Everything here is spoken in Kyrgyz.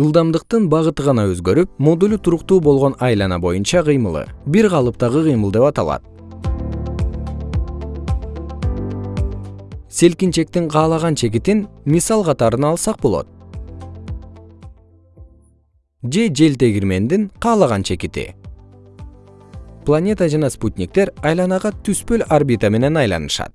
ылдамдыктын багыты гана өзгөрүп модулу туруктуу болгон айлана боюнча кыймылы. Бир калыптагы кыймыл деп аталат. Селкинчектин каалаган чекитин мисал катарына алсак болот. Же жел тегирмендин каалаган чекити. Планета жана спутниктер айланага түспөл орбита менен айланышат.